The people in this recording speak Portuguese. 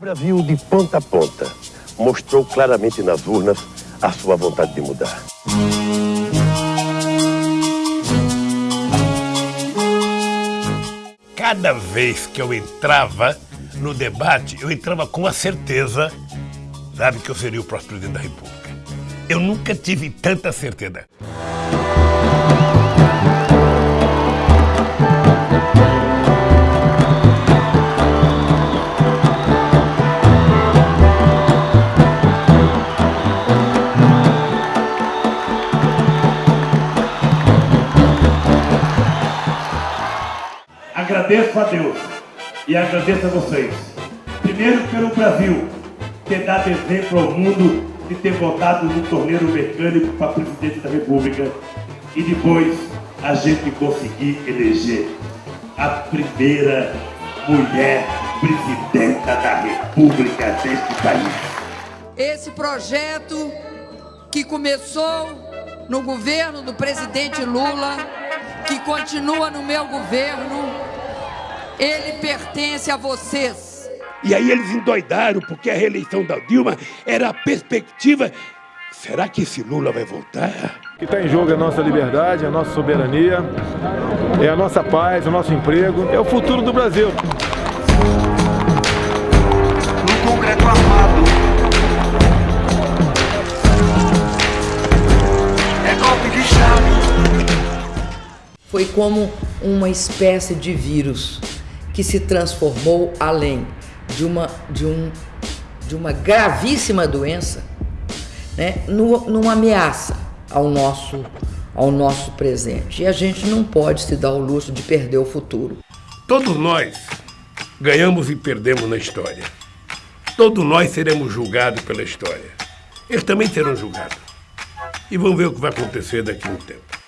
Brasil, de ponta a ponta, mostrou claramente nas urnas a sua vontade de mudar. Cada vez que eu entrava no debate, eu entrava com a certeza, sabe, que eu seria o próximo presidente da República. Eu nunca tive tanta certeza. Agradeço a Deus e agradeço a vocês. Primeiro pelo Brasil ter dado exemplo ao mundo de ter votado no torneiro mecânico para presidente da República e depois a gente conseguir eleger a primeira mulher presidenta da República deste país. Esse projeto que começou no governo do presidente Lula, que continua no meu governo, ele pertence a vocês. E aí eles endoidaram porque a reeleição da Dilma era a perspectiva. Será que esse Lula vai voltar? O que está em jogo é a nossa liberdade, a nossa soberania, é a nossa paz, o nosso emprego, é o futuro do Brasil. Foi como uma espécie de vírus que se transformou além de uma, de um, de uma gravíssima doença, né, numa ameaça ao nosso, ao nosso presente. E a gente não pode se dar o luxo de perder o futuro. Todos nós ganhamos e perdemos na história. Todos nós seremos julgados pela história. Eles também serão julgados. E vamos ver o que vai acontecer daqui a um tempo.